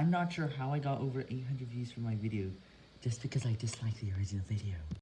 I'm not sure how I got over 800 views for my video, just because I disliked the original video.